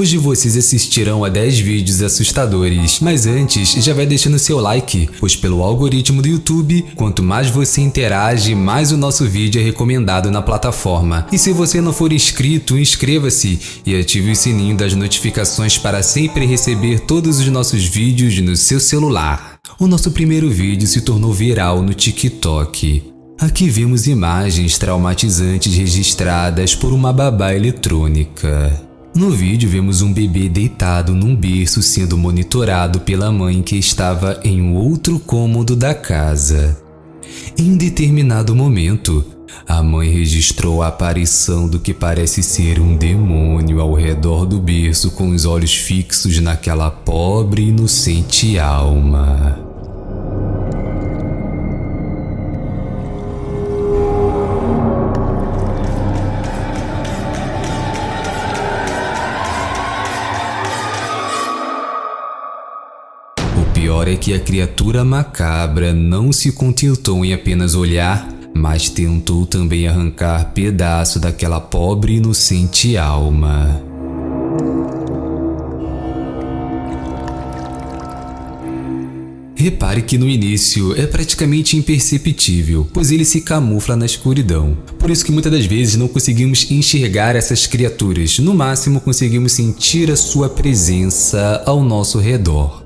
Hoje vocês assistirão a 10 vídeos assustadores, mas antes já vai deixando seu like, pois pelo algoritmo do YouTube, quanto mais você interage, mais o nosso vídeo é recomendado na plataforma. E se você não for inscrito, inscreva-se e ative o sininho das notificações para sempre receber todos os nossos vídeos no seu celular. O nosso primeiro vídeo se tornou viral no TikTok. Aqui vemos imagens traumatizantes registradas por uma babá eletrônica. No vídeo vemos um bebê deitado num berço sendo monitorado pela mãe que estava em um outro cômodo da casa. Em determinado momento, a mãe registrou a aparição do que parece ser um demônio ao redor do berço com os olhos fixos naquela pobre e inocente alma. Pior é que a criatura macabra não se contentou em apenas olhar, mas tentou também arrancar pedaço daquela pobre inocente alma. Repare que no início é praticamente imperceptível, pois ele se camufla na escuridão. Por isso que muitas das vezes não conseguimos enxergar essas criaturas, no máximo conseguimos sentir a sua presença ao nosso redor.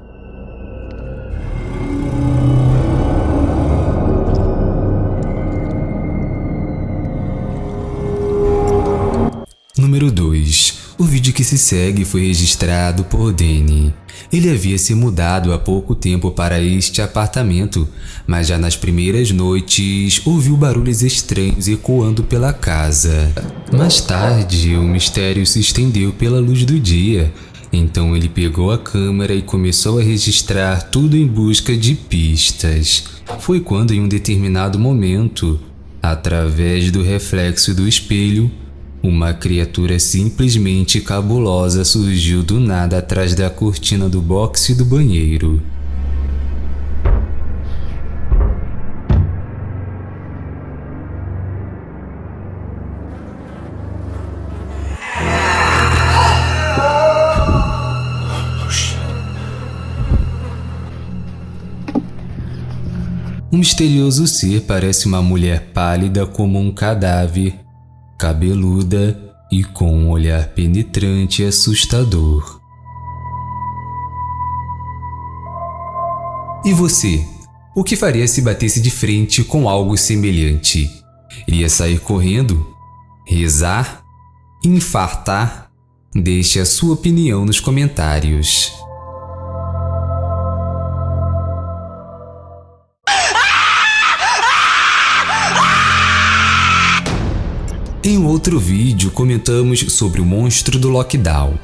O vídeo que se segue foi registrado por Danny. Ele havia se mudado há pouco tempo para este apartamento, mas já nas primeiras noites ouviu barulhos estranhos ecoando pela casa. Mais tarde, o mistério se estendeu pela luz do dia, então ele pegou a câmera e começou a registrar tudo em busca de pistas. Foi quando, em um determinado momento, através do reflexo do espelho, uma criatura simplesmente cabulosa surgiu do nada atrás da cortina do boxe do banheiro. Um misterioso ser parece uma mulher pálida como um cadáver cabeluda e com um olhar penetrante e assustador. E você? O que faria se batesse de frente com algo semelhante? Iria sair correndo? Rezar? Infartar? Deixe a sua opinião nos comentários. Em outro vídeo comentamos sobre o monstro do lockdown.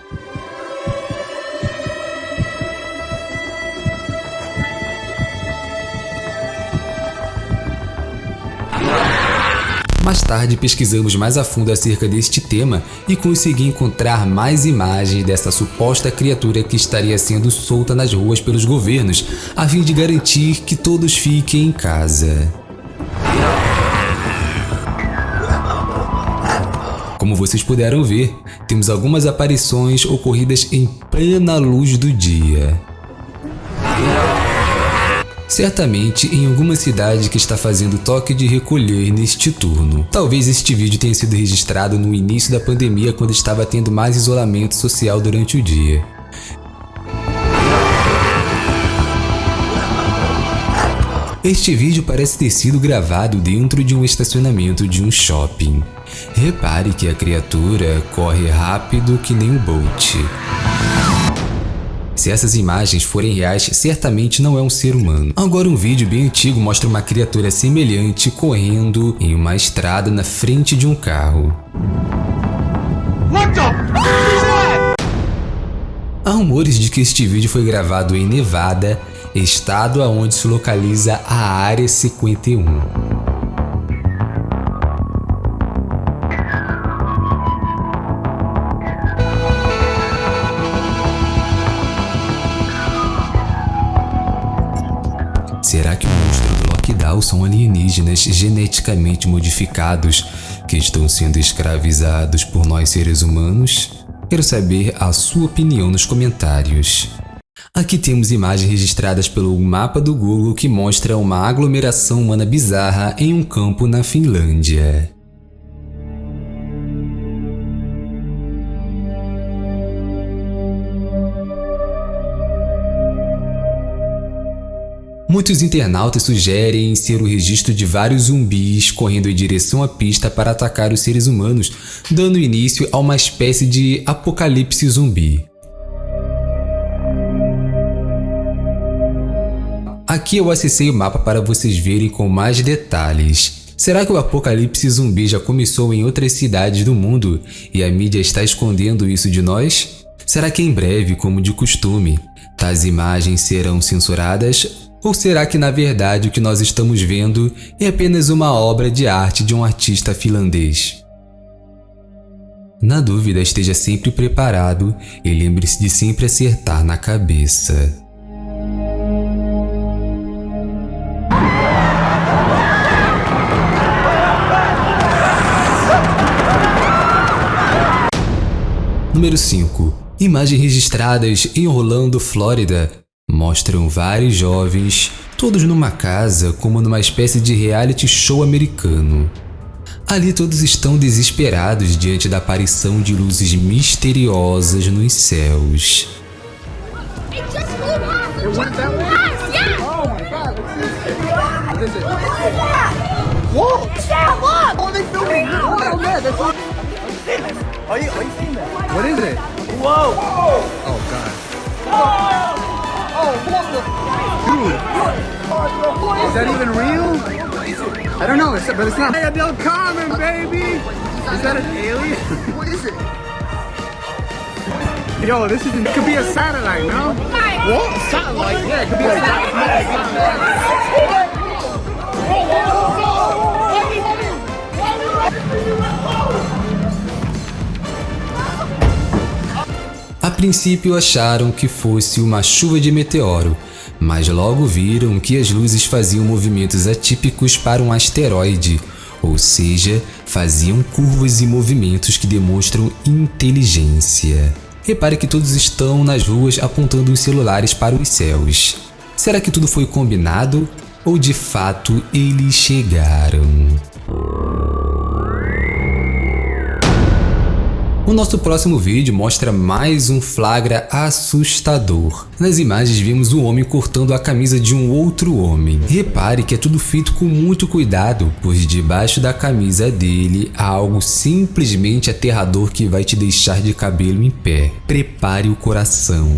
Mais tarde pesquisamos mais a fundo acerca deste tema e consegui encontrar mais imagens dessa suposta criatura que estaria sendo solta nas ruas pelos governos, a fim de garantir que todos fiquem em casa. Como vocês puderam ver, temos algumas aparições ocorridas em plena luz do dia. Certamente em alguma cidade que está fazendo toque de recolher neste turno. Talvez este vídeo tenha sido registrado no início da pandemia quando estava tendo mais isolamento social durante o dia. Este vídeo parece ter sido gravado dentro de um estacionamento de um shopping. Repare que a criatura corre rápido que nem o Bolt. Se essas imagens forem reais, certamente não é um ser humano. Agora um vídeo bem antigo mostra uma criatura semelhante correndo em uma estrada na frente de um carro. Há rumores de que este vídeo foi gravado em Nevada, estado aonde se localiza a Área 51. Lockdown são alienígenas geneticamente modificados que estão sendo escravizados por nós seres humanos? Quero saber a sua opinião nos comentários. Aqui temos imagens registradas pelo mapa do Google que mostra uma aglomeração humana bizarra em um campo na Finlândia. Muitos internautas sugerem ser o registro de vários zumbis correndo em direção à pista para atacar os seres humanos, dando início a uma espécie de apocalipse zumbi. Aqui eu acessei o mapa para vocês verem com mais detalhes. Será que o apocalipse zumbi já começou em outras cidades do mundo e a mídia está escondendo isso de nós? Será que em breve, como de costume, tais imagens serão censuradas ou será que na verdade o que nós estamos vendo é apenas uma obra de arte de um artista finlandês? Na dúvida, esteja sempre preparado e lembre-se de sempre acertar na cabeça. Número 5. Imagens registradas em Orlando, Flórida, mostram vários jovens, todos numa casa como numa espécie de reality show americano. Ali todos estão desesperados diante da aparição de luzes misteriosas nos céus. What is it? Whoa! Oh god. Oh, Dude, is that even real? I don't know, it's, but it's not. Hey, Del Carmen, baby! Is that an alien? What is it? Yo, this is, it could be a satellite, no? What? Satellite? Yeah, it could be a satellite. Princípio acharam que fosse uma chuva de meteoro, mas logo viram que as luzes faziam movimentos atípicos para um asteroide, ou seja, faziam curvas e movimentos que demonstram inteligência. Repare que todos estão nas ruas apontando os celulares para os céus. Será que tudo foi combinado ou de fato eles chegaram? O nosso próximo vídeo mostra mais um flagra assustador. Nas imagens vimos um homem cortando a camisa de um outro homem. Repare que é tudo feito com muito cuidado, pois debaixo da camisa dele há algo simplesmente aterrador que vai te deixar de cabelo em pé. Prepare o coração.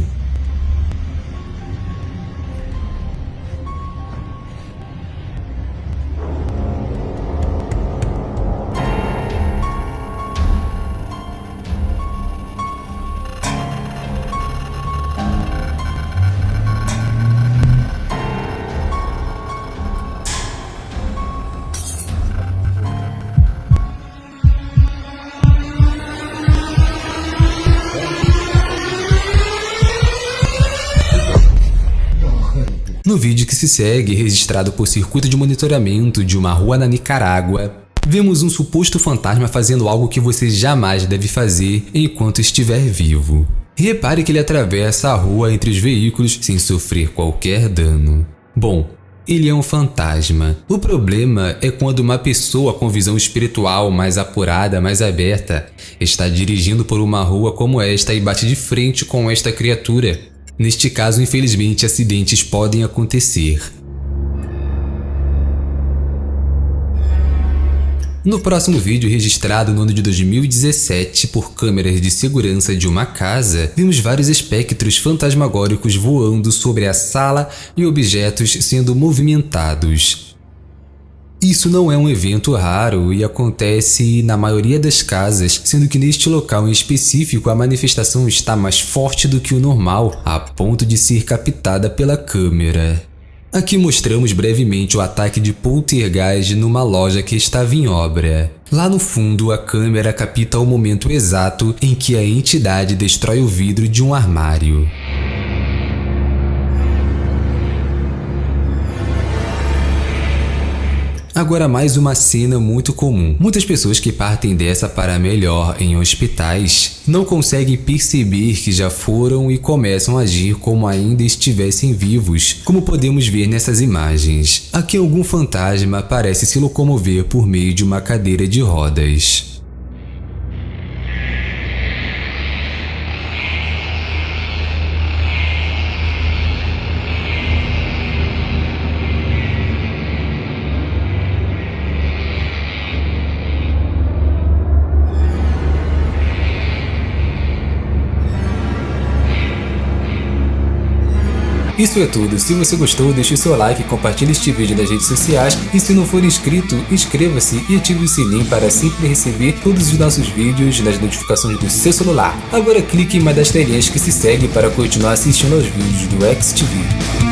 Vídeo que se segue, registrado por circuito de monitoramento de uma rua na Nicarágua, vemos um suposto fantasma fazendo algo que você jamais deve fazer enquanto estiver vivo. Repare que ele atravessa a rua entre os veículos sem sofrer qualquer dano. Bom, ele é um fantasma. O problema é quando uma pessoa com visão espiritual mais apurada, mais aberta, está dirigindo por uma rua como esta e bate de frente com esta criatura. Neste caso, infelizmente, acidentes podem acontecer. No próximo vídeo, registrado no ano de 2017 por câmeras de segurança de uma casa, vimos vários espectros fantasmagóricos voando sobre a sala e objetos sendo movimentados. Isso não é um evento raro e acontece na maioria das casas, sendo que neste local em específico a manifestação está mais forte do que o normal, a ponto de ser captada pela câmera. Aqui mostramos brevemente o ataque de poltergeist numa loja que estava em obra. Lá no fundo, a câmera capta o momento exato em que a entidade destrói o vidro de um armário. Agora mais uma cena muito comum. Muitas pessoas que partem dessa para melhor em hospitais não conseguem perceber que já foram e começam a agir como ainda estivessem vivos, como podemos ver nessas imagens. Aqui algum fantasma parece se locomover por meio de uma cadeira de rodas. Isso é tudo, se você gostou deixe seu like, compartilhe este vídeo nas redes sociais e se não for inscrito, inscreva-se e ative o sininho para sempre receber todos os nossos vídeos nas notificações do seu celular. Agora clique em uma das telinhas que se segue para continuar assistindo aos vídeos do XTV.